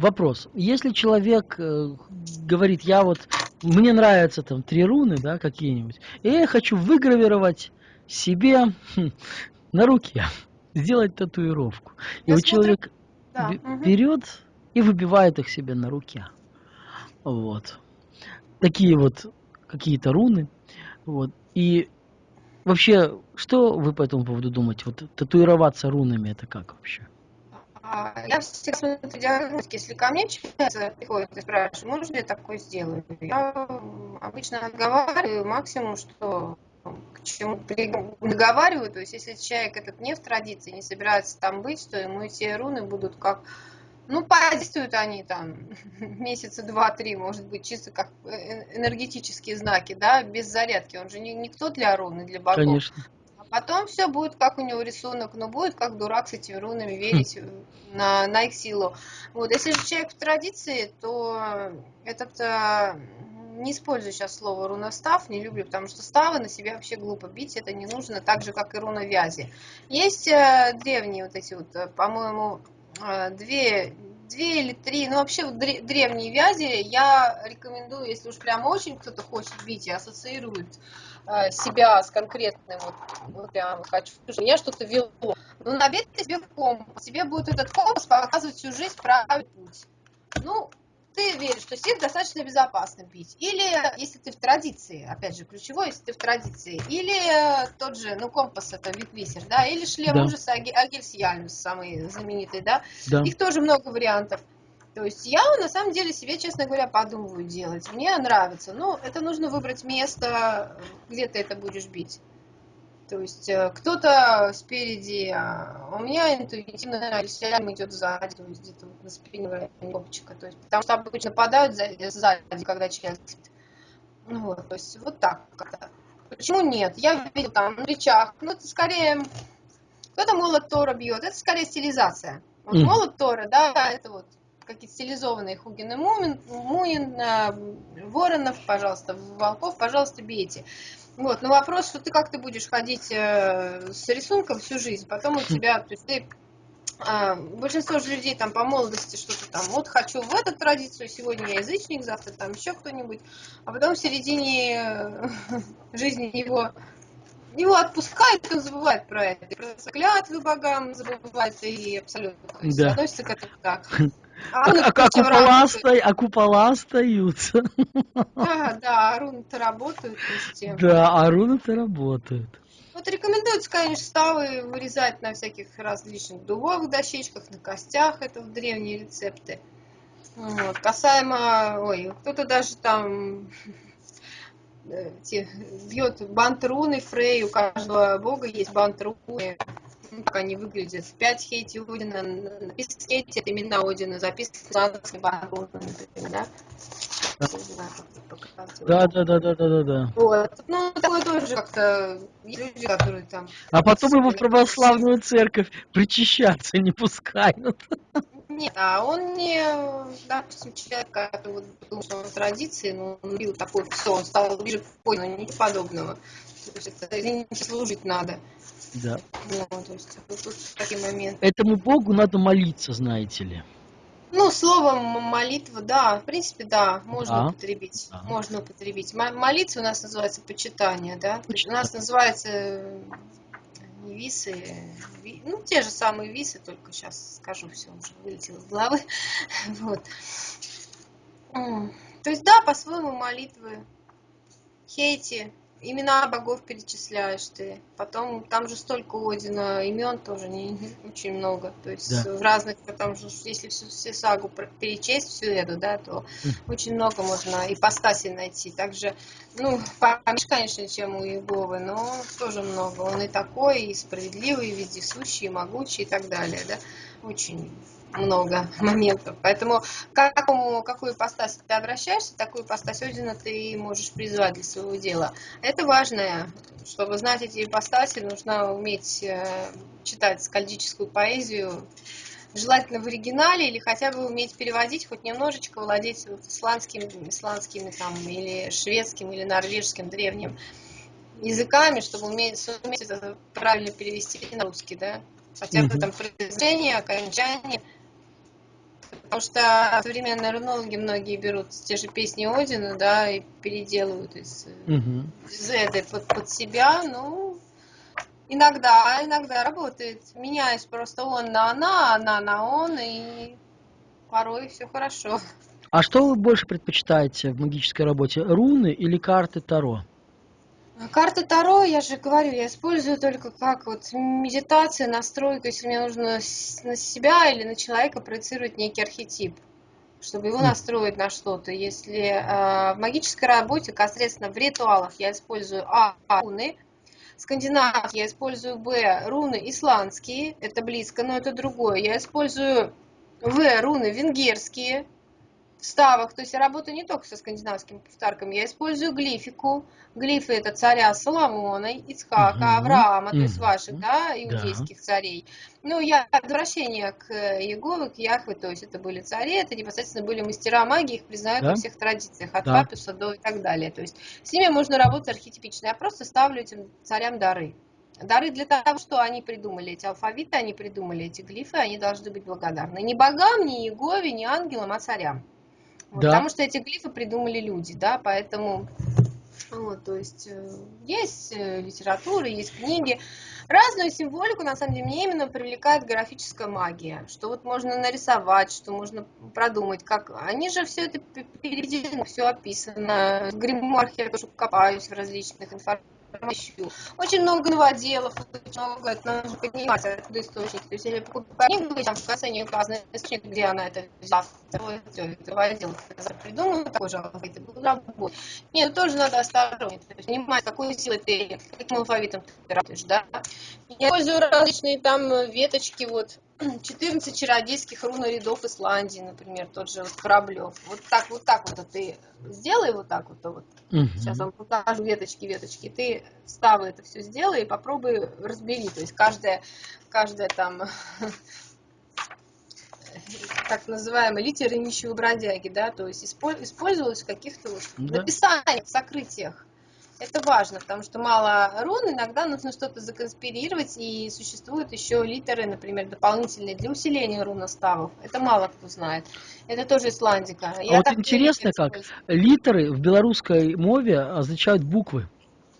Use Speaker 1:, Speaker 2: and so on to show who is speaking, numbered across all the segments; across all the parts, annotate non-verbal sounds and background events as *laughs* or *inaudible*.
Speaker 1: вопрос. Если человек э, говорит, я вот, мне нравятся там три руны, да, какие-нибудь, и я хочу выгравировать себе хм, на руке, *laughs* сделать татуировку. И
Speaker 2: Я
Speaker 1: вот
Speaker 2: смотрю,
Speaker 1: человек
Speaker 2: да.
Speaker 1: берет и выбивает их себе на руке. Вот. Такие вот какие-то руны. Вот. И вообще, что вы по этому поводу думаете? Вот татуироваться рунами это как вообще?
Speaker 2: А, Я всегда смотрю диагностики, если ко мне человек приходит и спрашивает, можно я такое сделаю? Я обычно отговариваю максимум, что к чему при- договариваю, то есть если человек этот не в традиции, не собирается там быть, то ему эти руны будут как ну, подействуют они там *laughs* месяца два-три, может быть, чисто как э, энергетические знаки, да, без зарядки. Он же не, никто для руны, для богов.
Speaker 1: Конечно.
Speaker 2: Потом все будет, как у него рисунок, но будет как дурак с этими рунами верить
Speaker 1: Хм.
Speaker 2: э, на, на их силу. Вот, если же человек в традиции, то этот, э, не использую сейчас слово руностав, не люблю, потому что ставы на себя вообще глупо бить, это не нужно, так же, как и руна вязи. Есть э, древние вот эти вот, э, по-моему, э, две, две или три, ну вообще вот дре- древние вязи я рекомендую, если уж прям очень кто-то хочет бить и ассоциирует себя с конкретным, вот, вот прям хочу, меня что-то вело. Ну, набей ты себе компас, тебе будет этот компас показывать всю жизнь правильный путь. Ну, ты веришь, что стих достаточно безопасно бить. Или, если ты в традиции, опять же, ключевой, если ты в традиции. Или э, тот же, ну, компас это Витвисер, да, или шлем
Speaker 1: Да.
Speaker 2: ужаса Аги- Агельсиальмус, самый знаменитый, да.
Speaker 1: Да.
Speaker 2: Их тоже много вариантов. То есть я на самом деле себе, честно говоря, подумываю делать. Мне нравится. Но это нужно выбрать место, где ты это будешь бить. То есть э, кто-то спереди, а у меня интуитивно Альсиаль идет сзади, то есть где-то вот на спине копчика. То есть, потому что обычно нападают за- сзади, когда человек спит. Ну вот, то есть вот так как-то. Почему нет? Я видел там на плечах, ну это скорее, кто-то молот Тора бьет, это скорее стилизация. Вот молот Тора, да, это вот какие-то стилизованные Хугин и Мумин, Муин, Воронов, пожалуйста, Волков, пожалуйста, бейте. Вот, но вопрос, что ты как ты будешь ходить э, с рисунком всю жизнь, потом у *laughs* тебя, то есть ты а, большинство же людей там по молодости что-то там, вот хочу в эту традицию, сегодня я язычник, завтра там еще кто-нибудь, а потом в середине э, *laughs* жизни его его отпускает, и он забывает про это. И про клятвы богам забывает, и абсолютно то есть,
Speaker 1: Да.
Speaker 2: относится к этому так. *laughs*
Speaker 1: А,
Speaker 2: руны
Speaker 1: а- а купола, оста- а купола остаются.
Speaker 2: Да, да, руны-то работают. э,
Speaker 1: Да, а руны-то работают.
Speaker 2: Вот рекомендуется, конечно, ставы вырезать на всяких различных дубовых дощечках, на костях, это в древние рецепты. Вот. Касаемо, ой, кто-то даже там э, те, бьет бантруны Фрей, у каждого бога есть бантруны, как они выглядят. Пять хейти Одина, написано хейти, это имена Одина, записано бантруны, например, да?
Speaker 1: Да, да, да, да, да, да, да.
Speaker 2: Вот. Ну, такое тоже как-то люди, которые там...
Speaker 1: А потом его в православную церковь причащаться не пускают.
Speaker 2: Нет, а он не, допустим, человек, который вот думал, что он в традиции, но он бил такой, все, он стал ближе к понял, ничего подобного. Извините, служить надо.
Speaker 1: Да.
Speaker 2: Ну, то есть вот тут такие моменты.
Speaker 1: Этому богу надо молиться, знаете ли.
Speaker 2: Ну, словом молитва, да, в принципе, да, можно
Speaker 1: Да.
Speaker 2: употребить.
Speaker 1: Да.
Speaker 2: Можно употребить. Мо- Молитва у нас называется почитание, да? У
Speaker 1: Почитание.
Speaker 2: нас называется э, не висы, ви- ну, те же самые висы, только сейчас скажу, все уже вылетело из головы. *laughs* Вот. То есть, да, по-своему молитвы. Хейти, имена богов перечисляешь ты. Потом там же столько Одина имен тоже не, не очень много. То есть
Speaker 1: Да.
Speaker 2: в разных, потому что если всю, всю сагу перечесть, всю эту, да, то очень много можно ипостасей найти. Также, ну, поменьше, конечно, чем у Иеговы, но тоже много. Он и такой, и справедливый, и вездесущий, и могучий, и так далее, да. Очень много *laughs* моментов. Поэтому к какому, какую ипостась ты обращаешься, такую ипостась Одина ты можешь призвать для своего дела. Это важно. Чтобы знать эти ипостаси, нужно уметь э, читать скальдическую поэзию, желательно в оригинале, или хотя бы уметь переводить, хоть немножечко владеть вот исландским, исландскими там, или шведским, или норвежским древним языками, чтобы уметь, суметь это правильно перевести на русский, да. Хотя бы там произношение, окончание, Потому что современные рунологи многие берут те же песни Одина, да, и переделывают из угу. Зеды под, под себя. Ну, иногда, иногда работает. Меняешь просто он на она, она на он, и порой все хорошо.
Speaker 1: А что вы больше предпочитаете в магической работе, руны или карты Таро?
Speaker 2: Карты Таро, я же говорю, я использую только как вот медитация, настройка, если мне нужно на себя или на человека проецировать некий архетип, чтобы его настроить на что-то. Если э, в магической работе, непосредственно в ритуалах я использую А, руны, скандинав я использую Б, руны исландские, это близко, но это другое. Я использую В, руны венгерские, вставок, то есть я работаю не только со скандинавскими повторками, я использую глифику. Глифы это царя Соломона, Ицхака, угу. Авраама, то есть ваших, да, иудейских да. царей. Ну, я возвращение к Иегове, к Яхве, то есть это были цари, это непосредственно были мастера магии, их признают да? во всех традициях, от да. папюса до и так далее. То есть с ними можно работать архетипично. Я просто ставлю этим царям дары. Дары для того, что они придумали эти алфавиты, они придумали эти глифы, они должны быть благодарны. Не богам, не Иегове, не ангелам, а царям. Вот, да. Потому что эти глифы придумали люди, да, поэтому вот, то есть э, есть э, литература, есть книги. Разную символику, на самом деле, мне именно привлекает графическая магия, что вот можно нарисовать, что можно продумать, как... Они же все это переведено, все описано. В гримуархе я тоже копаюсь в различных информациях ищу. Очень много новоделов, очень много, это нужно понимать, откуда источник. То есть, если покупать книгу, там в конце не указан источник, где она это взяла, это новодел, придумал, такой же алфавит, и буду работать. Нет, тоже надо осторожнее, то есть понимать, какой силой ты, каким алфавитом ты работаешь, да. Я использую различные там веточки, вот, *clears throat* 14 чародейских рунорядов Исландии, например, тот же вот Кораблев. Вот так, вот так вот ты сделай вот так вот, вот. Угу. Сейчас вам покажу веточки, веточки. Ты ставы это все сделай и попробуй разбери. То есть каждая, каждая там *laughs* так называемые литеры нищего бродяги, да, то есть использовалась в каких-то вот да. написаниях, сокрытиях. Это важно, потому что мало рун, иногда нужно что-то законспирировать, и существуют еще литеры, например, дополнительные для усиления руноставов. Это мало кто знает. Это тоже исландика.
Speaker 1: А Я вот интересно как, литеры в белорусской мове означают буквы.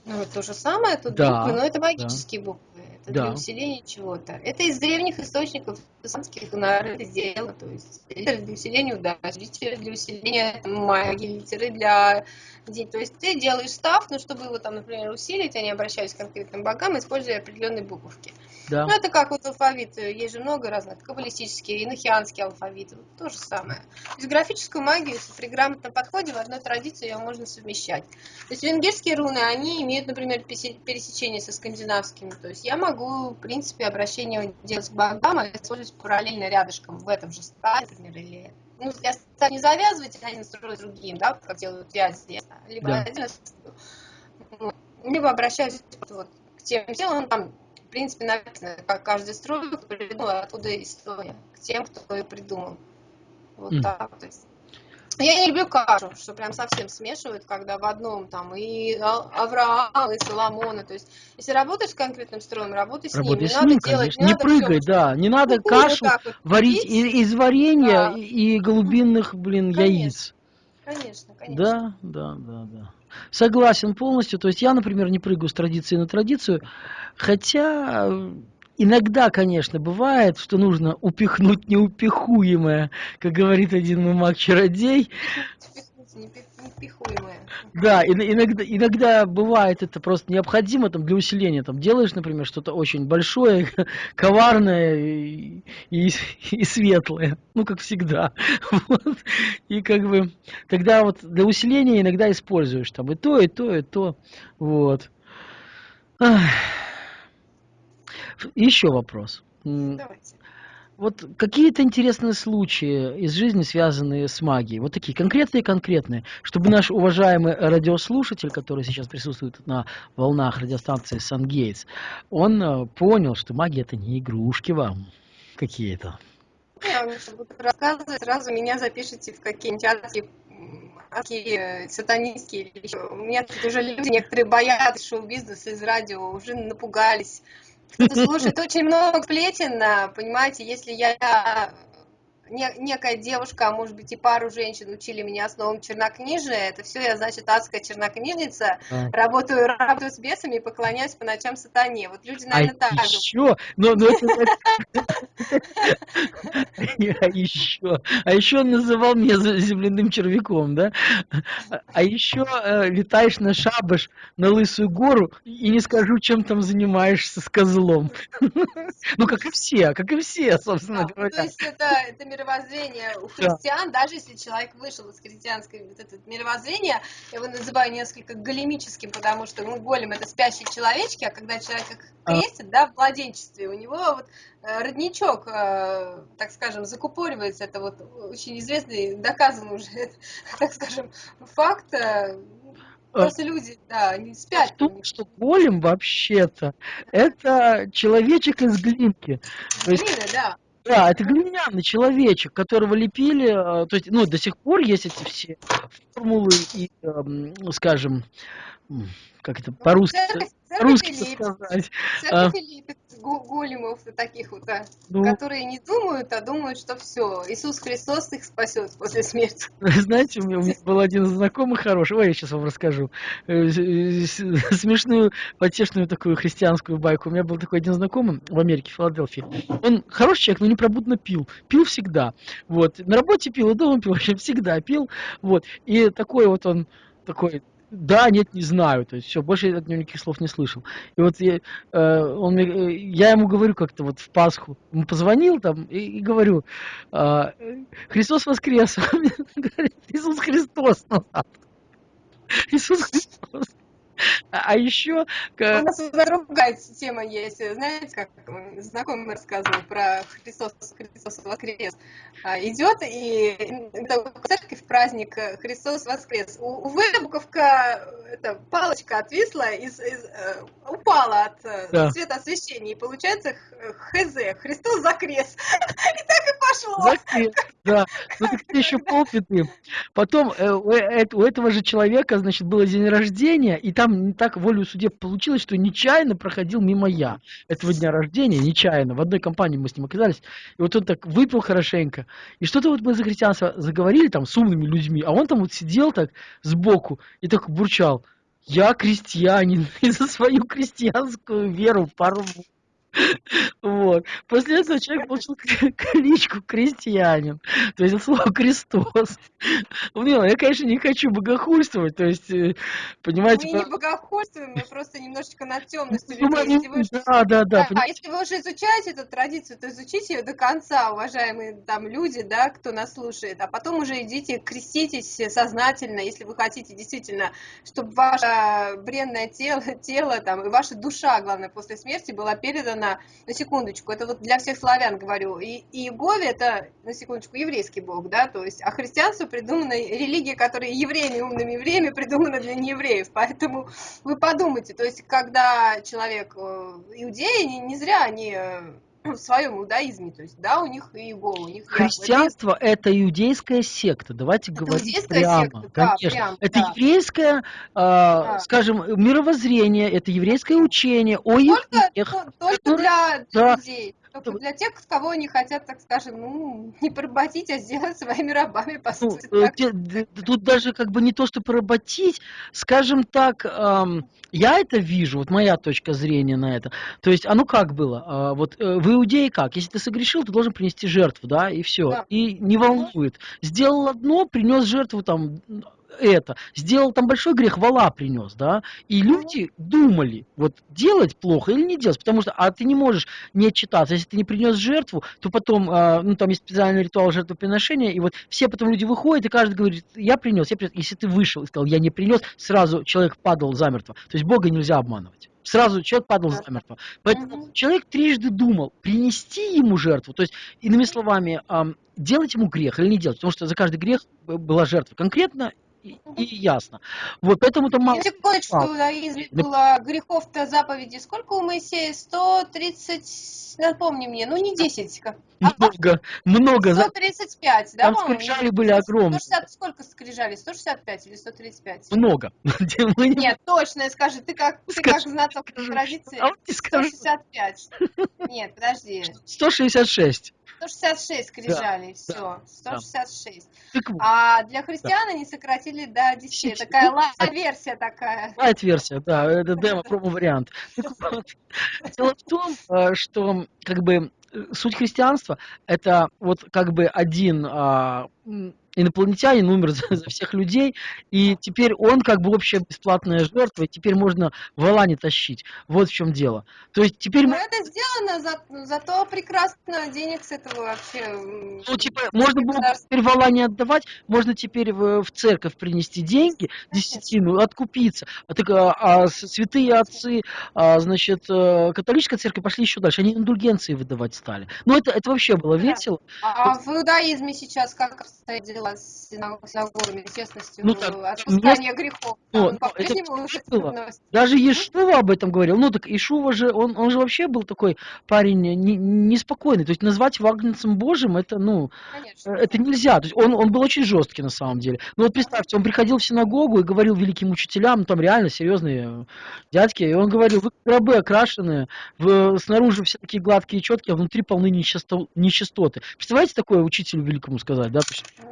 Speaker 2: Ну, то же самое, тут да, буквы, но это магические да. буквы это да. для усиления чего-то. Это из древних источников исламских народов сделано, то есть литеры для усиления удачи, литеры для усиления магии, литеры для... То есть ты делаешь став, но чтобы его там, например, усилить, они обращаются к конкретным богам, используя определенные буковки. Да. Ну, это как вот алфавит, есть же много разных, каббалистический, инохианский алфавит, вот то же самое. То есть графическую магию, если при грамотном подходе, в одной традиции ее можно совмещать. То есть венгерские руны, они имеют, например, пересечение со скандинавскими, то есть я могу, в принципе, обращение делать к богам, а использовать параллельно рядышком в этом же стане, например, или ну, я не завязывать, а не строить другим, да, как делают связи, либо да. один либо обращаюсь вот, к тем делам, там в принципе, написано, как каждый строй придумал, откуда история, к тем, кто ее придумал. Вот mm. так. То есть. Я не люблю кашу, что прям совсем смешивают, когда в одном там и Авраам, и Соломона. То есть, если работаешь с конкретным строем, работай с
Speaker 1: работай
Speaker 2: ним.
Speaker 1: С не ним, надо делать, не, не надо прыгай, все, да. Не надо кашу вот варить из, из варенья да. и голубинных, блин, конечно, яиц.
Speaker 2: Конечно, конечно.
Speaker 1: Да, да, да, да. Согласен полностью. То есть я, например, не прыгаю с традиции на традицию, хотя иногда, конечно, бывает, что нужно упихнуть неупихуемое, как говорит один мой маг-чародей. Да, иногда, иногда бывает это просто необходимо там, для усиления. Там, делаешь, например, что-то очень большое, *laughs* коварное и, и, и светлое. Ну, как всегда. *laughs* Вот. И как бы тогда вот для усиления иногда используешь там и то, и то, и то. Вот. Еще вопрос. Давайте вот какие-то интересные случаи из жизни, связанные с магией, вот такие конкретные-конкретные, чтобы наш уважаемый радиослушатель, который сейчас присутствует на волнах радиостанции Сан-Гейтс, он э, понял, что магия это не игрушки вам какие-то.
Speaker 2: Я вам буду рассказывать, сразу меня запишите в какие-нибудь адские адские сатанистские. У меня тут уже люди некоторые боятся шоу-бизнеса из радио, уже напугались слушает очень много сплетен, понимаете, если я не, некая девушка, а может быть и пару женщин учили меня основам чернокнижия, это все я, значит, адская чернокнижница, а. работаю, работаю с бесами и поклоняюсь по ночам сатане. Вот люди, наверное, а так
Speaker 1: еще, но, но а еще, а еще он называл меня земляным червяком, да? А еще э, летаешь на шабаш, на Лысую гору, и не скажу, чем там занимаешься с козлом. *laughs* Ну, как и все, как и все, собственно говоря.
Speaker 2: То есть это мировоззрение у христиан, даже если человек вышел из христианской вот это мировоззрения, я его называю несколько големическим, потому что ну, голем это спящие человечки, а когда человек их а. крестит, да, в младенчестве, у него вот э, родничок, э, так скажем, закупоривается, это вот очень известный, доказан уже, *laughs* так скажем, факт, э, Просто люди, да, они спят.
Speaker 1: Что, что голем вообще-то это человечек из глинки.
Speaker 2: Глины, да.
Speaker 1: Да, это глиняный человечек, которого лепили, то есть, ну, до сих пор есть эти все формулы и, эм, скажем, как это по-русски, по-русски сказать.
Speaker 2: Церковь големов таких вот, да, ну, которые не думают, а думают, что все, Иисус Христос их спасет после смерти. *laughs*
Speaker 1: Знаете, у меня, у меня был один знакомый хороший, ой, я сейчас вам расскажу, э, *laughs* смешную, потешную такую христианскую байку. У меня был такой один знакомый в Америке, в Филадельфии. Он хороший человек, но непробудно пил. Пил всегда. Вот. На работе пил, и дома пил, *laughs* вообще всегда пил. Вот. И такой вот он такой да, нет, не знаю. То есть все, больше я от него никаких слов не слышал. И вот я, э, он, э, я ему говорю как-то вот в Пасху, ему позвонил там и, и говорю, э, Христос воскрес. *laughs* Он говорит, Иисус Христос назад. *laughs* Иисус Христос. *laughs* А, еще...
Speaker 2: У нас другая тема есть. Знаете, как знакомый рассказывал про Христос, Христос воскрес. А, идет и в церковь праздник Христос воскрес. Увы, буковка, это, палочка отвисла, из, из, э, упала от э, да. цвета освещения. И получается ХЗ, Христос закрес. *laughs* И так и пошло. Закрес,
Speaker 1: да. Ну так это еще полпеты. Потом э, у этого же человека, значит, было день рождения, и там там так волю судеб получилось, что нечаянно проходил мимо я этого дня рождения, нечаянно. В одной компании мы с ним оказались. И вот он так выпил хорошенько. И что-то вот мы за христианство заговорили там с умными людьми, а он там вот сидел так сбоку и так бурчал. Я крестьянин, *laughs* и за свою крестьянскую веру порву. *laughs* Вот. После этого человек получил *laughs* кличку крестьянин. То есть слово Христос. *laughs* Ну, я, конечно, не хочу богохульствовать. То есть, э, понимаете...
Speaker 2: Мы не богохульствуем, мы просто немножечко над темностью людей. Да, да, да. А если вы уже изучаете эту традицию, то изучите ее до конца, уважаемые там люди, да, кто нас слушает. А потом уже идите, креститесь сознательно, если вы хотите действительно, чтобы ваше бренное тело, тело там, и ваша душа, главное, после смерти была передана на, на секундочку, это вот для всех славян говорю, и, Иегове это, на секундочку, еврейский бог, да, то есть, а христианство придумано, религия, которая евреями, умными евреями, придумана для неевреев, поэтому вы подумайте, то есть, когда человек, э, иудеи, не, не зря они э, в своем иудаизме, то есть, да, у них и Иегова, у них
Speaker 1: Христианство – это иудейская секта, давайте это говорить прямо, секта, конечно. Да, прям, это да. еврейское, э, да. скажем, мировоззрение, это еврейское учение о
Speaker 2: только, Только, только для, для да. людей. Только для тех, кого они хотят, так скажем, ну, не поработить, а сделать своими рабами, по ну, сути. Ну,
Speaker 1: так. Тут даже как бы не то, что поработить, скажем так, эм, я это вижу, вот моя точка зрения на это. То есть, ну как было? Э, вот э, в Иудее как? Если ты согрешил, ты должен принести жертву, да, и все. Да. И не волнует. Сделал одно, принес жертву там это, сделал там большой грех, вала принес, да, и люди думали, вот делать плохо или не делать, потому что, а ты не можешь не отчитаться, если ты не принес жертву, то потом, э, ну, там есть специальный ритуал жертвоприношения, и вот все потом люди выходят, и каждый говорит, я принес, я принес, если ты вышел и сказал, я не принес, сразу человек падал замертво, то есть Бога нельзя обманывать. Сразу человек падал замертво. Поэтому угу. человек трижды думал, принести ему жертву, то есть, иными словами, делать ему грех или не делать, потому что за каждый грех была жертва. Конкретно и, и ясно. Вот поэтому там мало...
Speaker 2: Секундочку, а, было грехов-то заповеди. Сколько у Моисея? 130, напомни мне, ну не 10. Как...
Speaker 1: Много, много.
Speaker 2: 135, да,
Speaker 1: Там скрижали были огромные.
Speaker 2: 160, сколько скрижали? 165 или 135?
Speaker 1: Много. *laughs*
Speaker 2: Нет, точно, скажи, ты как, ты как знаток традиции. А 165. Нет, подожди.
Speaker 1: 166.
Speaker 2: 166 скрижали, все,
Speaker 1: да.
Speaker 2: 166.
Speaker 1: Так вот,
Speaker 2: А для христиан они сократили до 10.
Speaker 1: Десяти.
Speaker 2: Такая лайт-версия такая.
Speaker 1: лайт-версия, да, это демо, промо-вариант. Дело в том, э, что как бы э, суть христианства это вот как бы один а, инопланетянин умер *laughs* за, за всех людей, и теперь он как бы общая бесплатная жертва, и теперь можно вала не тащить. Вот в чем дело. То есть теперь
Speaker 2: Но
Speaker 1: мы-
Speaker 2: это сделано, за- зато прекрасно денег с этого вообще.
Speaker 1: ну, типа, можно было теперь вала не отдавать, можно теперь в, в церковь принести деньги, десятину, откупиться. А, так, а, а святые отцы, а, значит, э, католическая церковь пошли еще дальше, они индульгенции выдавать стали. Ну, это, это вообще было весело.
Speaker 2: А в иудаизме сейчас как обстоят дела с синаг- синагогами, честностью,
Speaker 1: Ну, так,
Speaker 2: отпускание грехов?
Speaker 1: Ну,
Speaker 2: Там
Speaker 1: ну, это? Даже Ешува об этом говорил. Ну, так Ишува же, он, он же вообще был такой парень не- неспокойный. То есть назвать вагнецем Божьим, это, ну,
Speaker 2: Конечно.
Speaker 1: это нельзя. То есть он, он был очень жесткий на самом деле. Ну вот представьте, он приходил в синагогу и говорил великим учителям, ну, там реально серьезные дядьки, и он говорил, вы рабы окрашенные, в- снаружи все такие гладкие и четкие, а внутри полны нечисто- нечистоты. Представляете такое учителю великому сказать, да?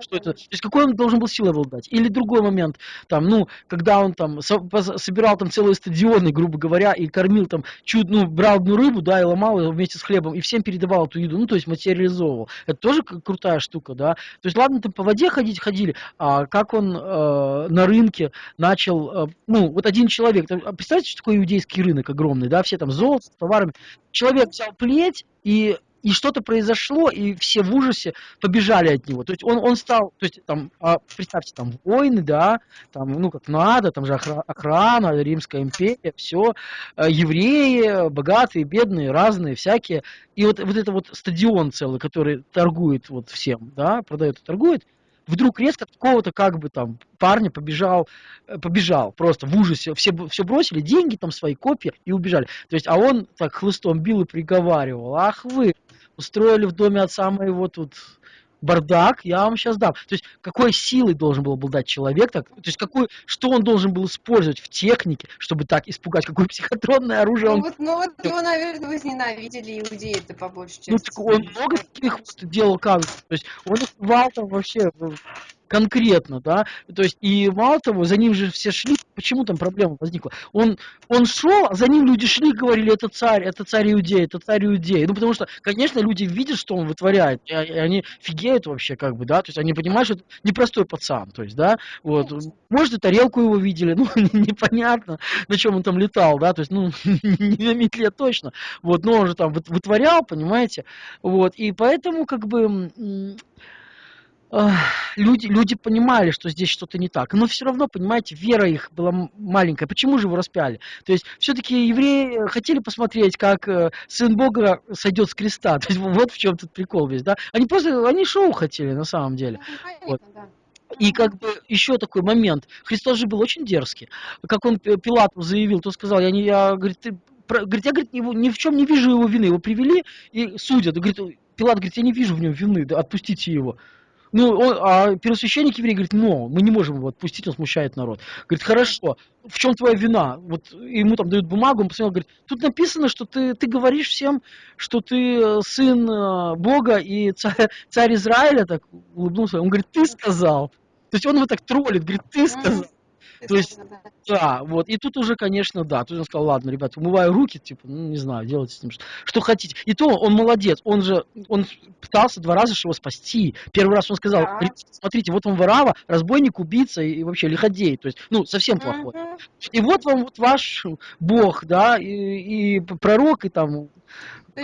Speaker 1: Что это, то есть какой он должен был силой обладать? Или другой момент, там, ну, когда он там со- собирал там целые стадионы, грубо говоря, и кормил там чуть, ну, брал одну рыбу, да, и ломал ее вместе с хлебом, и всем передавал эту еду, ну, то есть материализовывал. Это тоже крутая штука, да. То есть, ладно, там по воде ходить ходили, а как он э, на рынке начал, э, ну, вот один человек, там, а представьте, что такое иудейский рынок огромный, да, все там золото товарами. Человек взял плеть и и что-то произошло, и все в ужасе побежали от него. То есть он, он стал, то есть там, а, представьте, там войны, да, там, ну как надо, там же охра- охрана, Римская империя, все, евреи, богатые, бедные, разные, всякие. И вот, вот это вот стадион целый, который торгует вот всем, да, продает и торгует, вдруг резко от какого-то как бы там парня побежал, э, побежал просто в ужасе, все, все бросили, деньги там свои, копии и убежали. То есть, а он так хлыстом бил и приговаривал, ах вы, устроили в доме отца моего тут бардак, я вам сейчас дам. То есть, какой силой должен был обладать человек, так, то есть, какой, что он должен был использовать в технике, чтобы так испугать, какое психотронное оружие
Speaker 2: Ну
Speaker 1: он
Speaker 2: вот, ну вот его, наверное, возненавидели иудеи это по большей
Speaker 1: ну,
Speaker 2: части.
Speaker 1: так он много таких вот делал казусов. То есть он их рвал там вообще конкретно, да. То есть и мало того, за ним же все шли. Почему там проблема возникла? Он, он шел, а за ним люди шли, говорили, это царь, это царь Иудеи, это царь Иудеи. Ну, потому что, конечно, люди видят, что он вытворяет, и, они фигеют вообще, как бы, да, то есть они понимают, что это непростой пацан, то есть, да, вот. Может, и тарелку его видели, *laughs* ну, непонятно, на чем он там летал, да, то есть, ну, *laughs* не на метле точно, вот, но он же там выт- вытворял, понимаете, вот, и поэтому, как бы, люди, люди понимали, что здесь что-то не так, но все равно, понимаете, вера их была маленькая, почему же его распяли? То есть, все-таки евреи хотели посмотреть, как э, Сын Бога сойдет с креста, *laughs* то есть, вот в чем тут прикол весь, да, они просто, они шоу хотели, на самом деле.
Speaker 2: Ну, понятно, да.
Speaker 1: И как бы еще такой момент. Христос же был очень дерзкий. Как он Пи- Пилату заявил, то сказал, я не, я, говорит, ты, говорит, я, говорит, его, ни в чем не вижу его вины. Его привели и судят. Говорит, Пилат говорит, я не вижу в нем вины, да, отпустите его. Ну, он, а первосвященник еврей говорит, но, мы не можем его отпустить, он смущает народ. Говорит, хорошо, в чем твоя вина? Вот ему там дают бумагу, он посмотрел, говорит, тут написано, что ты, ты говоришь всем, что ты э, сын э, Бога и царь, царь Израиля, так улыбнулся, он говорит, ты сказал. То есть он его так троллит, говорит, ты сказал. То есть-
Speaker 2: Да.
Speaker 1: Вот. И тут уже, конечно, да. Тут он сказал, ладно, ребят, умываю руки, типа, ну, не знаю, делайте с ним что, что хотите. И то он молодец. Он же, он пытался два раза его спасти. Первый раз он сказал,
Speaker 2: Да.
Speaker 1: «Ребят, смотрите, вот он ворава, разбойник, убийца и, и вообще лиходей. То есть, ну, совсем плохой. И вот вам вот ваш бог, да, и, и пророк, и там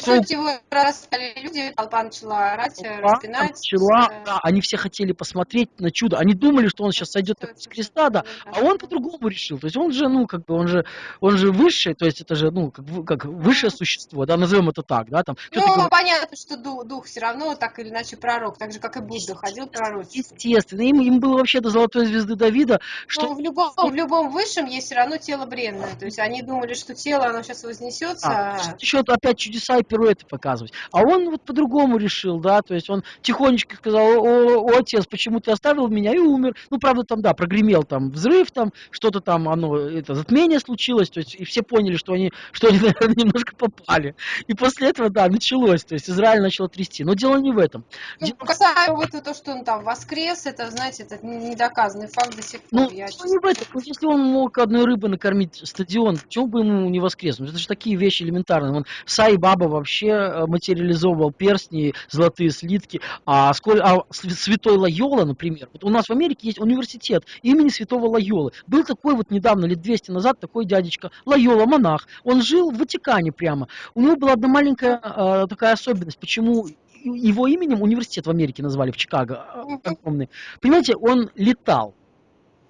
Speaker 2: То есть вот его распяли люди, толпа начала орать,
Speaker 1: толпа
Speaker 2: распинать.
Speaker 1: начала,
Speaker 2: э,
Speaker 1: да, они все хотели посмотреть на чудо. Они думали, что он сейчас сойдет с креста, да, А он по-другому решил. То есть он же, ну, как бы, он же, он же высший, то есть это же, ну, как, как высшее существо, да, назовем это так, да, там.
Speaker 2: Ну,
Speaker 1: говорит,
Speaker 2: понятно, что дух, дух все равно так или иначе пророк, так же, как и Будда ходил пророчествовать.
Speaker 1: Естественно, им, им было вообще до золотой звезды Давида, что
Speaker 2: Ну, в любом, в любом высшем есть все равно тело бренное. То есть они думали, что тело, оно сейчас вознесется.
Speaker 1: а,
Speaker 2: а-
Speaker 1: еще опять чудеса и пируэты показывать. А он вот по-другому решил, да, то есть он тихонечко сказал, о, о, отец, почему ты оставил меня и умер. Ну, правда, там, да, прогремел там взрыв, там, что-то там, оно, это, затмение случилось, то есть, и все поняли, что они, что они, *laughs* наверное, немножко попали. И после этого, да, началось, то есть Израиль начал трясти. Но дело не в этом.
Speaker 2: Ну, дело... касаемо вот то, что он там воскрес, это, знаете, это недоказанный факт до сих пор.
Speaker 1: Ну, я, не в этом. Если он мог одной рыбы накормить стадион, почему бы ему не воскреснуть? Это же такие вещи элементарные. Он Сай Баба вообще э, материализовывал перстни, золотые слитки, а, сколь, а святой Лайола, например, вот у нас в Америке есть университет имени святого Лайолы. Был такой вот недавно, лет 200 назад, такой дядечка Лайола, монах. Он жил в Ватикане прямо. У него была одна маленькая э, такая особенность, почему его именем университет в Америке назвали, в Чикаго, э, огромный. Понимаете, он летал.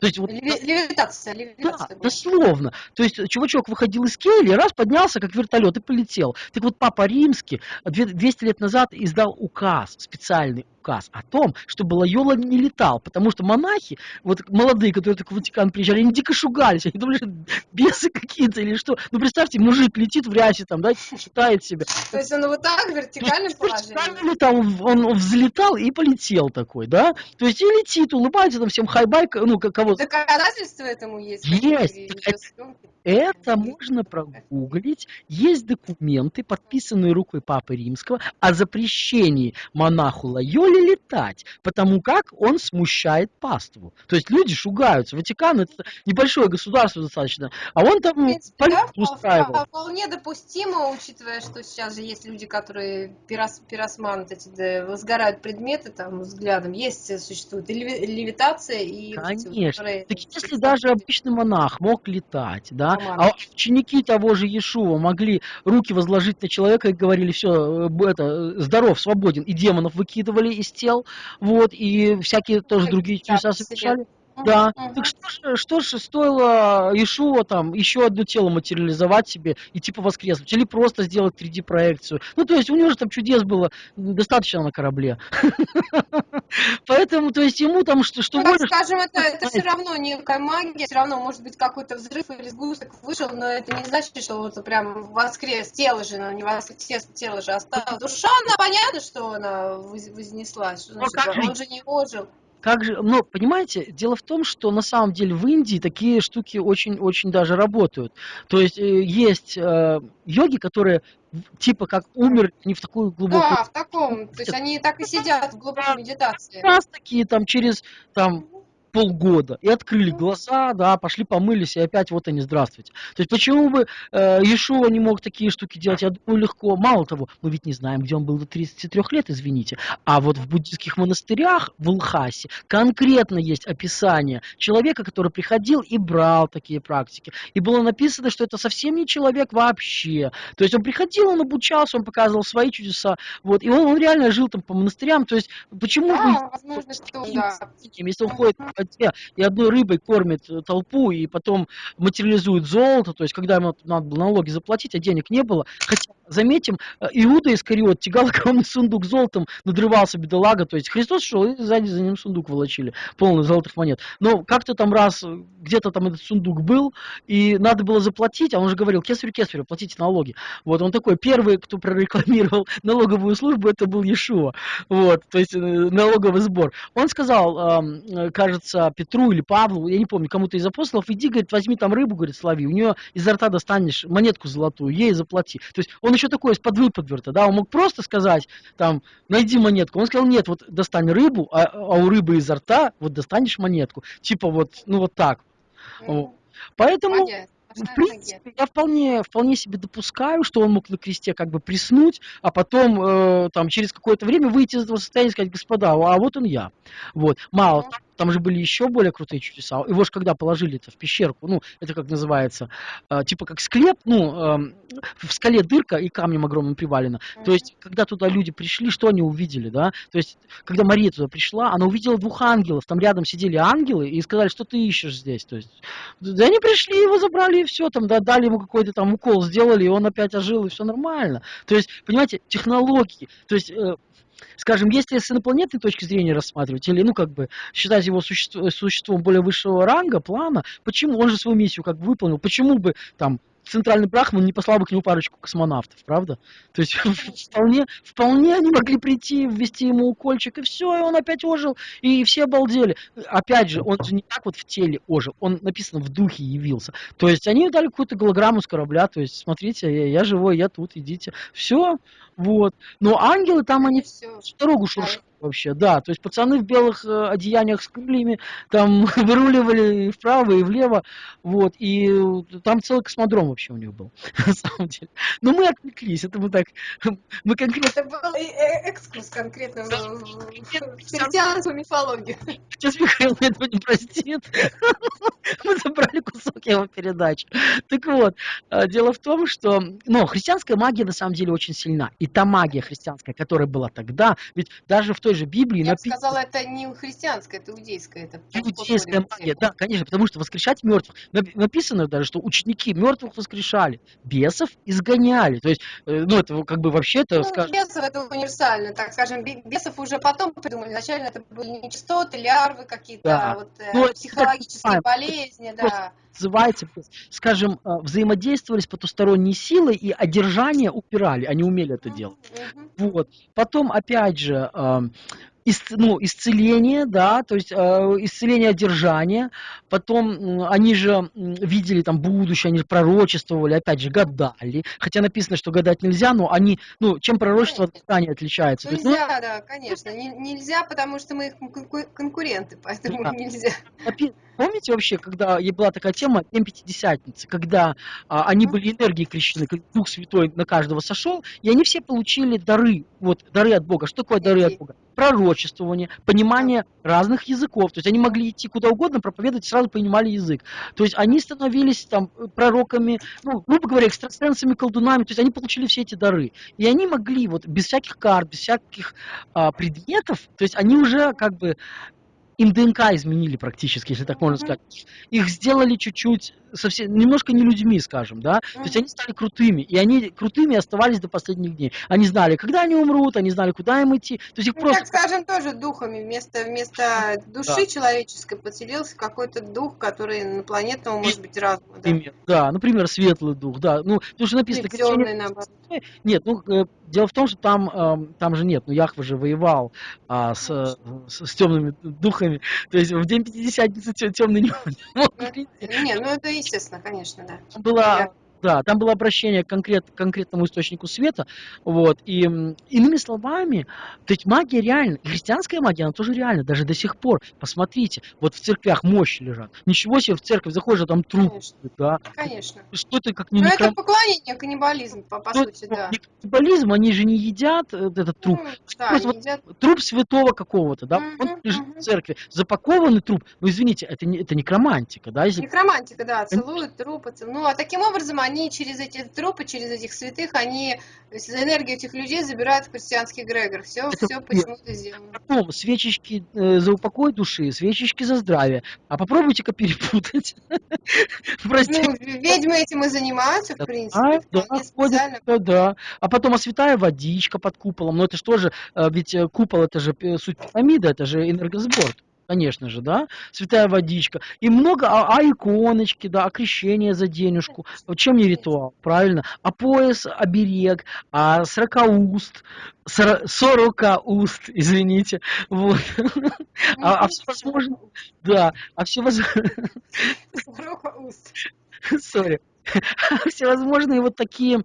Speaker 2: То есть, вот, левитация, левитация.
Speaker 1: Да, дословно. То есть чувачок выходил из кельи, раз поднялся, как вертолет, и полетел. Так вот, Папа Римский 200 лет назад издал указ специальный указ о том, чтобы Лайола не летал, потому что монахи, вот молодые, которые только в Ватикан приезжали, они дико шугались, они думали, что бесы какие-то или что. Ну, представьте, мужик летит в рясе там, да, считает себя.
Speaker 2: То есть он вот так в вертикальном положении?
Speaker 1: летал, он, он взлетал и полетел такой, да, то есть и летит, улыбается там всем хайбай, ну, кого
Speaker 2: Доказательства этому есть?
Speaker 1: Есть. Это можно прогуглить. Есть документы, подписанные рукой Папы Римского, о запрещении монаху Лайоле летать, потому как он смущает паству. То есть люди шугаются. Ватикан это небольшое государство достаточно, а он там
Speaker 2: принципе, да, устраивал. Вполне допустимо, учитывая, что сейчас же есть люди, которые пирос, пиросман, эти, да, возгорают предметы там взглядом. Есть, существует и левитация, и...
Speaker 1: Конечно. Вот, так если даже обычный монах мог летать, да, а ученики того же Иешуа могли руки возложить на человека и говорили, все, э, это, здоров, свободен, и демонов выкидывали из тел, вот, и всякие тоже другие чудеса совершали. Да. Так что же, что же стоило Ишуа там еще одно тело материализовать себе и типа воскреснуть? Или просто сделать 3D-проекцию? Ну, то есть у него же там чудес было достаточно на корабле. *laughs* Поэтому, то есть ему там что, что
Speaker 2: ну, Скажем, это, все равно некая магия, все равно может быть какой-то взрыв или сгусток вышел, но это не значит, что вот прям воскрес, тело же, но не воскрес, тело же осталось. Душа, она понятно, что она вознеслась, значит, он же не ожил
Speaker 1: как же, ну, понимаете, дело в том, что на самом деле в Индии такие штуки очень-очень даже работают. То есть э, есть э, йоги, которые типа как умер не в такую глубокую...
Speaker 2: Да, в таком, то есть они так и сидят в глубокой медитации.
Speaker 1: Раз такие там через там полгода и открыли глаза, да, пошли помылись, и опять вот они, здравствуйте. То есть почему бы э, Иешуа не мог такие штуки делать? Я думаю, легко. Мало того, мы ведь не знаем, где он был до 33 лет, извините. А вот в буддийских монастырях в Лхасе конкретно есть описание человека, который приходил и брал такие практики. И было написано, что это совсем не человек вообще. То есть он приходил, он обучался, он показывал свои чудеса. Вот, и он, он реально жил там по монастырям. То есть почему да,
Speaker 2: бы... Возможно, что, да.
Speaker 1: Если он ходит воде и одной рыбой кормит э, толпу, и потом материализует золото, то есть когда ему надо было налоги заплатить, а денег не было. Хотя, заметим, э, Иуда Искариот тягал огромный сундук золотом, надрывался бедолага, то есть Христос шел, и сзади за ним сундук волочили, полный золотых монет. Но как-то там раз, э, где-то там этот сундук был, и надо было заплатить, а он же говорил, кесарю, кесарю, платите налоги. Вот, он такой, первый, кто прорекламировал *laughs* налоговую службу, это был Иешуа, вот, то есть налоговый сбор. Он сказал, кажется, кажется, Петру или Павлу, я не помню, кому-то из апостолов, иди, говорит, возьми там рыбу, говорит, слови, у нее изо рта достанешь монетку золотую, ей заплати. То есть он еще такой из-под выподверта, да, он мог просто сказать, там, найди монетку. Он сказал, нет, вот достань рыбу, а, а у рыбы изо рта вот достанешь монетку. Типа вот, ну вот так. Mm. Поэтому... Понятно в принципе, я вполне, вполне себе допускаю, что он мог на кресте как бы приснуть, а потом э, там через какое-то время выйти из этого состояния и сказать, господа, а вот он я. Вот. Мало mm-hmm. Там же были еще более крутые чудеса. Его же когда положили это в пещерку, ну, это как называется, э, типа как склеп, ну, э, в скале дырка и камнем огромным привалено. То есть, когда туда люди пришли, что они увидели, да? То есть, когда Мария туда пришла, она увидела двух ангелов, там рядом сидели ангелы и сказали, что ты ищешь здесь. То есть, да они пришли, его забрали и все, там, да, дали ему какой-то там укол, сделали, и он опять ожил, и все нормально. То есть, понимаете, технологии, то есть, э, скажем, если с инопланетной точки зрения рассматривать, или, ну, как бы, считать его существо, существом более высшего ранга, плана, почему, он же свою миссию как бы выполнил, почему бы, там, центральный Брахман не послал бы к нему парочку космонавтов, правда? То есть *laughs* вполне, вполне они могли прийти, ввести ему укольчик, и все, и он опять ожил, и все обалдели. Опять же, он же не так вот в теле ожил, он написано в духе явился. То есть они дали какую-то голограмму с корабля, то есть смотрите, я, я живой, я тут, идите. Все, вот. Но ангелы там они
Speaker 2: Все.
Speaker 1: дорогу шуршат вообще, да. То есть пацаны в белых э, одеяниях с крыльями там *laughs* выруливали и вправо и влево, вот. И э, там целый космодром вообще у них был, *laughs* на самом деле. Но мы отвлеклись, это мы так, *laughs* мы конкретно
Speaker 2: Это был э- экскурс конкретно в христианскую мифологию.
Speaker 1: Сейчас Михаил этого не простит. Мы забрали кусок его передачи. Так вот, дело в том, что ну, христианская магия на самом деле очень сильна. И та магия христианская, которая была тогда, ведь даже в той же Библии
Speaker 2: Я
Speaker 1: написано...
Speaker 2: сказала, это не христианская, это иудейская. Это
Speaker 1: Иудейская магия, да, конечно, потому что воскрешать мертвых. Нап- Написано даже, что ученики мертвых воскрешали, бесов изгоняли. То есть, э, ну, это как бы вообще это,
Speaker 2: Ну,
Speaker 1: скажем,
Speaker 2: бесов это универсально, так скажем, бе- бесов уже потом придумали. Изначально это были нечистоты, лярвы какие-то,
Speaker 1: Да.
Speaker 2: вот, э,
Speaker 1: Ну, это
Speaker 2: психологические
Speaker 1: понимаем.
Speaker 2: болезни,
Speaker 1: Просто
Speaker 2: да.
Speaker 1: называется, скажем, э, взаимодействовали с потусторонней силой и одержание упирали, они умели это делать.
Speaker 2: Мгм.
Speaker 1: Вот. Потом, опять же, исц- ну, исцеление, да, то есть э, исцеление одержания. Потом м, они же видели там будущее, они же пророчествовали, опять же, гадали. Хотя написано, что гадать нельзя, но они, ну, чем пророчество от гадания отличается? То есть, ну,
Speaker 2: Нельзя, да, конечно. Не- нельзя, потому что мы их конку- конкуренты, поэтому
Speaker 1: Да.
Speaker 2: нельзя.
Speaker 1: Помните вообще, когда была такая тема День Пятидесятницы, когда а, они были энергией крещены, Дух Святой на каждого сошел, и они все получили дары, вот дары от Бога. Что такое дары от? Бога? Пророчествование, понимание разных языков. То есть они могли идти куда угодно, проповедовать, сразу понимали язык. То есть они становились там пророками, ну, грубо говоря, экстрасенсами, колдунами. То есть они получили все эти дары. И они могли вот без всяких карт, без всяких а, предметов, то есть они уже как бы им ДНК изменили практически, если так можно сказать. Их сделали чуть-чуть, совсем, немножко не людьми, скажем, да. То есть они стали крутыми, и они крутыми оставались до последних дней. Они знали, когда они умрут, они знали, куда им идти. То есть их
Speaker 2: Ну,
Speaker 1: просто...
Speaker 2: так скажем, тоже духами. Вместо, вместо души человеческой поселился какой-то дух, который инопланетного, может быть, разума. Да.
Speaker 1: Например, да, например, светлый дух, да. Ну, потому что написано,
Speaker 2: темный, наоборот.
Speaker 1: Нет, ну э, дело в том, что там, эм, там же нет, ну Яхва же воевал а, с, э, с, с темными духами, то есть в день Пятидесятницы темный не *laughs* мог прийти.
Speaker 2: Не, ну это естественно, конечно, да.
Speaker 1: Было, да, там было обращение к конкрет, конкретному источнику света, вот, и иными словами, то есть магия реально, и христианская магия, она тоже реальна, даже до сих пор, посмотрите, вот в церквях мощи лежат, ничего себе в церковь заходишь, а там труп,
Speaker 2: Конечно,
Speaker 1: да,
Speaker 2: конечно.
Speaker 1: что это как не
Speaker 2: Ну,
Speaker 1: некро-
Speaker 2: это поклонение, каннибализм, по, по
Speaker 1: ну,
Speaker 2: сути, да.
Speaker 1: каннибализм, они же не едят э, этот труп,
Speaker 2: Ну, да,
Speaker 1: вот
Speaker 2: едят.
Speaker 1: труп святого какого-то, да,
Speaker 2: Мгм,
Speaker 1: он лежит
Speaker 2: мгм.
Speaker 1: в церкви, запакованный труп, ну извините, это не это некромантика, да, если
Speaker 2: Некромантика, да, целуют трупы. цел- Ну, а таким образом они через эти трупы, через этих святых, они энергию этих людей забирают в христианский эгрегор. Все,
Speaker 1: Это
Speaker 2: все почему-то сделано.
Speaker 1: потом свечечки э, за упокой души, свечечки за здравие, а попробуйте-ка перепутать, *laughs*
Speaker 2: Ну, ведьмы этим и занимаются, в принципе,
Speaker 1: а, да, ходят, да, да. А потом, а святая водичка под куполом, ну это же тоже, э, ведь э, купол это же э, суть пирамиды, это же энергосбор. Конечно же, да, святая водичка. И много, а, а иконочки, да, а крещение за денежку. Вот Чем не ритуал, правильно? А пояс, оберег, а сорокауст, сора- сорокауст, извините, вот. *laughs* А, а всевозможные, да, а всевозможные, *laughs*
Speaker 2: Сорока уст. *laughs*
Speaker 1: Сори. *laughs* Всевозможные вот такие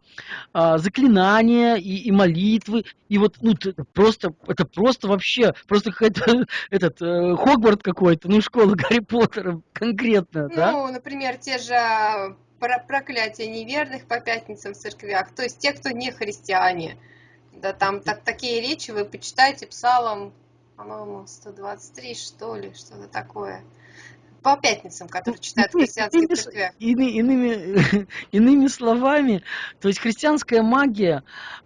Speaker 1: а, заклинания и, и молитвы. И вот ну, просто, это просто вообще, просто какой-то *laughs* этот э, Хогварт какой-то, ну, школа *laughs* Гарри Поттера конкретно, да?
Speaker 2: Ну, например, те же а, про- проклятия неверных по пятницам в церквях, то есть те, кто не христиане. Да, там так, такие речи вы почитайте псалом, по-моему, 123, что ли, что-то такое. По пятницам, которые читают в
Speaker 1: Ну,
Speaker 2: христианских
Speaker 1: иными, с-
Speaker 2: церквях.
Speaker 1: ины- иными, иными словами, то есть христианская магия,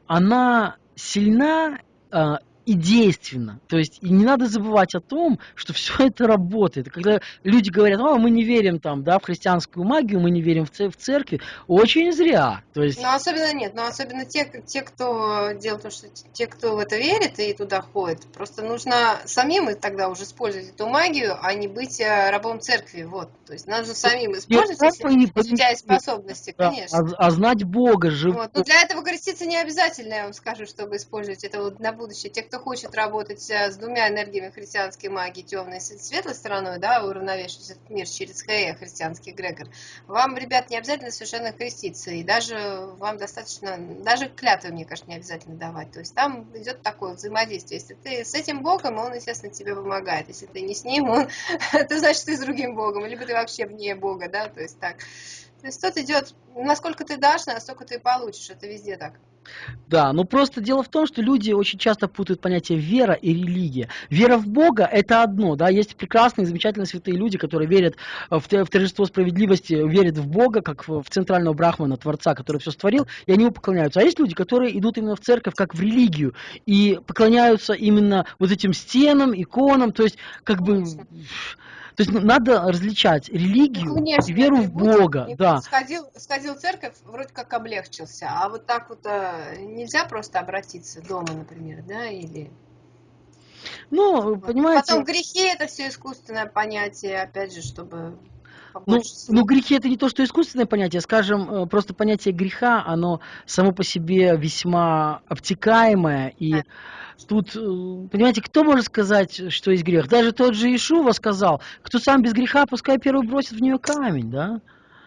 Speaker 1: она сильна а, и действенно. То есть и не надо забывать о том, что *laughs* все это работает. Когда люди говорят, о, мы не верим там, да, в христианскую магию, мы не верим в, в церкви, очень зря. То есть...
Speaker 2: Но особенно нет, но особенно те, те, кто делает то, что те, кто в это верит и туда ходит, просто нужно самим тогда уже использовать эту магию, а не быть э, рабом церкви. Вот. То есть нужно самим использовать, если, если у тебя есть способности, да, конечно.
Speaker 1: А, а знать Бога же.
Speaker 2: Вот. Но для этого креститься не обязательно, я вам скажу, чтобы использовать это вот на будущее. Те, кто хочет работать э, с двумя энергиями христианской магии, темной и светлой стороной, да, уравновешивать этот мир через Хея, христианский эгрегор, вам, ребят, не обязательно совершенно креститься, и даже вам достаточно, даже клятвы, мне кажется, не обязательно давать. То есть там идет такое взаимодействие. Если ты с этим Богом, он, естественно, тебе помогает. Если ты не с ним, он, *laughs* это значит, ты с другим Богом, либо ты вообще вне Бога, да, то есть так. То есть тут идет, насколько ты дашь, настолько ты получишь, это везде так.
Speaker 1: Да, ну просто дело в том, что люди очень часто путают понятие вера и религия. Вера в Бога – это одно, да, есть прекрасные, замечательные святые люди, которые верят в, в торжество справедливости, верят в Бога, как в, в центрального брахмана, Творца, который все створил, и они ему поклоняются. А есть люди, которые идут именно в церковь как в религию, и поклоняются именно вот этим стенам, иконам, то есть как бы... То есть надо различать религию ну, конечно, и веру в Бога. Да.
Speaker 2: Сходил, сходил в церковь, вроде как облегчился, а вот так вот а, нельзя просто обратиться дома, например, да, или...
Speaker 1: Ну, вот. понимаете...
Speaker 2: Потом грехи это все искусственное понятие, опять же, чтобы
Speaker 1: ну, ну, грехи это не то, что искусственное понятие, скажем, э, просто понятие греха, оно само по себе весьма обтекаемое, и да. тут, э, понимаете, кто может сказать, что есть грех? Даже тот же Ишува сказал, кто сам без греха, пускай первый бросит в нее камень, да?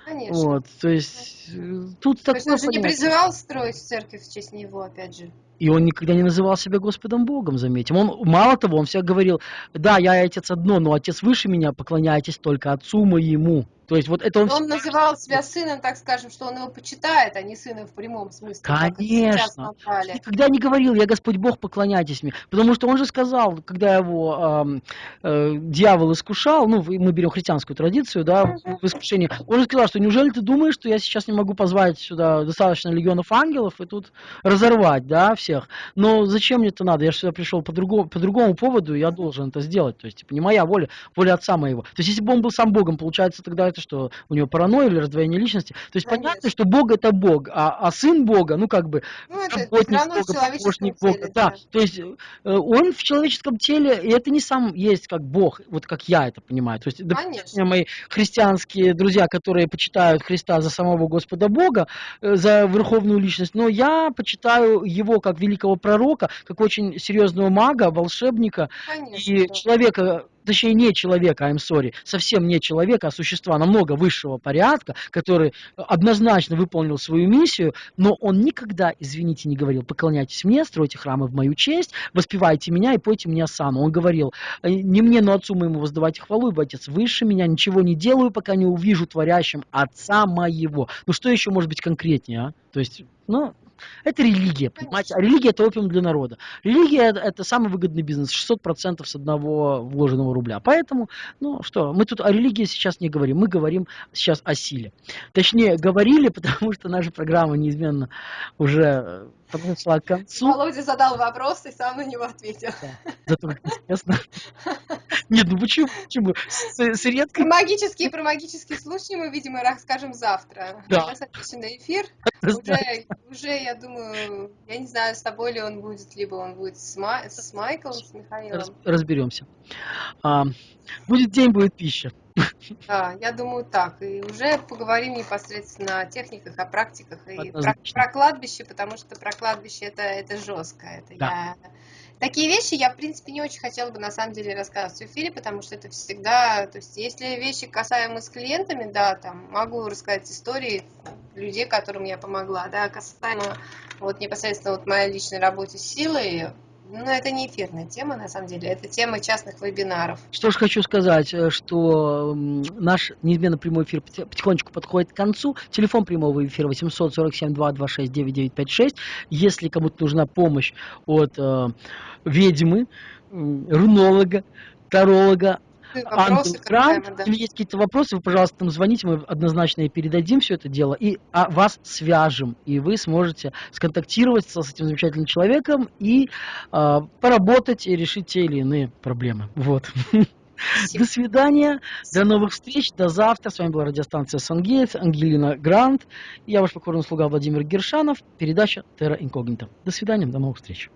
Speaker 2: Конечно.
Speaker 1: Вот, то есть э, тут
Speaker 2: то есть он же не призывал строить церковь в честь него, опять же.
Speaker 1: И он никогда не называл себя Господом Богом, заметим. Он, мало того, он всегда говорил, да, я отец одно, но отец выше меня, поклоняйтесь только отцу моему. То есть вот это он...
Speaker 2: Он называл себя сыном, так скажем, что он его почитает, а не сыном в прямом смысле.
Speaker 1: Конечно. Никогда не говорил, я Господь Бог, поклоняйтесь мне. Потому что он же сказал, когда его э, э, дьявол искушал, ну, мы берем христианскую традицию, да, в искушении, он же сказал, что неужели ты думаешь, что я сейчас не могу позвать сюда достаточно легионов ангелов и тут разорвать, да, всех. Но зачем мне это надо? Я же сюда пришел по другому, по другому поводу, и я должен это сделать. То есть, типа, не моя воля, воля отца моего. То есть, если бы он был сам Богом, получается, тогда это что, у него паранойя или раздвоение личности? То есть, Конечно. понятно, что Бог это Бог, а, а сын Бога, ну, как бы,
Speaker 2: ну, работник Бога, помощник Бога.
Speaker 1: Теле, да. да, то есть, э, он в человеческом теле, и это не сам есть как Бог, вот как я это понимаю. То есть, допустим, мои христианские друзья, которые почитают Христа за самого Господа Бога, э, за верховную личность, но я почитаю его как великого пророка, как очень серьезного мага, волшебника Конечно, и человека, точнее не человека, I'm sorry, совсем не человека, а существа намного высшего порядка, который однозначно выполнил свою миссию, но он никогда, извините, не говорил, поклоняйтесь мне, стройте храмы в мою честь, воспевайте меня и пойте мне осану. Он говорил, «Э, не мне, но отцу моему воздавайте хвалу, ибо отец выше меня, ничего не делаю, пока не увижу творящим отца моего. Ну что еще может быть конкретнее, а? То есть, ну, это религия, понимаете? А религия это опиум для народа. Религия это самый выгодный бизнес, 600% с одного вложенного рубля. Поэтому, ну что, мы тут о религии сейчас не говорим, мы говорим сейчас о силе. Точнее, говорили, *laughs* потому что наша программа неизменно уже подошла к концу.
Speaker 2: Володя задал вопрос и сам на него ответил. Да,
Speaker 1: зато интересно. Нет, ну почему? почему? С, с редкой...
Speaker 2: Про магические, про магические случаи мы, видимо, расскажем завтра. Да. Сейчас отличный эфир. Уже, уже, я думаю, я не знаю, с тобой ли он будет, либо он будет с, Ма... с Майклом, с Михаилом. Раз,
Speaker 1: разберемся. А, будет день, будет пища.
Speaker 2: Да, я думаю так. И уже поговорим непосредственно о техниках, о практиках и про, про кладбище, потому что про кладбище это, это жестко. Это да. я... Такие вещи я, в принципе, не очень хотела бы на самом деле рассказывать в эфире, потому что это всегда, то есть, если вещи касаемые с клиентами, да, там могу рассказать истории людей, которым я помогла, да, касаемо вот непосредственно вот моей личной работе с силой, ну, это не эфирная тема, на самом деле, это тема частных вебинаров.
Speaker 1: Что ж хочу сказать, э, что наш неизменно прямой эфир потихонечку подходит к концу. Телефон прямого эфира 847-226-9956. Если кому-то нужна помощь от э, ведьмы, рунолога, таролога,
Speaker 2: вопросы, когда мы, да.
Speaker 1: Если есть какие-то вопросы, вы, пожалуйста, нам звоните, мы однозначно и передадим все это дело, и а, вас свяжем, и вы сможете сконтактироваться с этим замечательным человеком и а, поработать и решить те или иные проблемы. Вот.
Speaker 2: Спасибо.
Speaker 1: До свидания, до новых встреч, до завтра. С вами была радиостанция Сангейтс, Ангелина Грант. Я ваш покорный слуга Владимир Гершанов. Передача Терра Инкогнита. До свидания, до новых встреч.